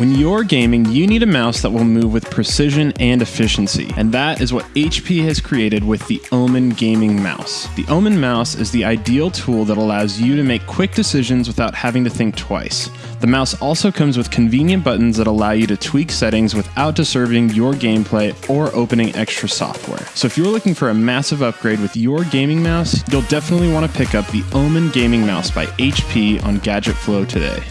When you're gaming, you need a mouse that will move with precision and efficiency, and that is what HP has created with the Omen Gaming Mouse. The Omen Mouse is the ideal tool that allows you to make quick decisions without having to think twice. The mouse also comes with convenient buttons that allow you to tweak settings without disturbing your gameplay or opening extra software. So if you're looking for a massive upgrade with your gaming mouse, you'll definitely want to pick up the Omen Gaming Mouse by HP on Gadget Flow today.